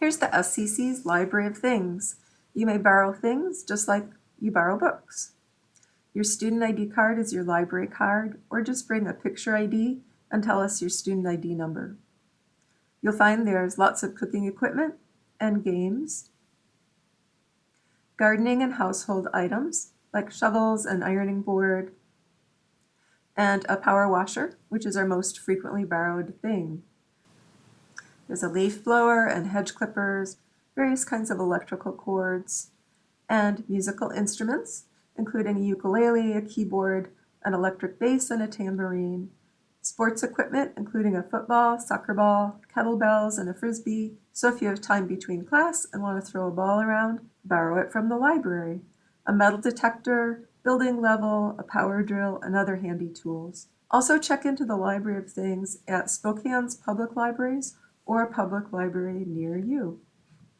Here's the SCC's Library of Things. You may borrow things just like you borrow books. Your student ID card is your library card, or just bring a picture ID and tell us your student ID number. You'll find there's lots of cooking equipment and games, gardening and household items like shovels and ironing board, and a power washer, which is our most frequently borrowed thing. There's a leaf blower and hedge clippers, various kinds of electrical cords, and musical instruments, including a ukulele, a keyboard, an electric bass, and a tambourine, sports equipment, including a football, soccer ball, kettlebells, and a frisbee. So if you have time between class and want to throw a ball around, borrow it from the library. A metal detector, building level, a power drill, and other handy tools. Also check into the Library of Things at Spokane's public libraries or a public library near you.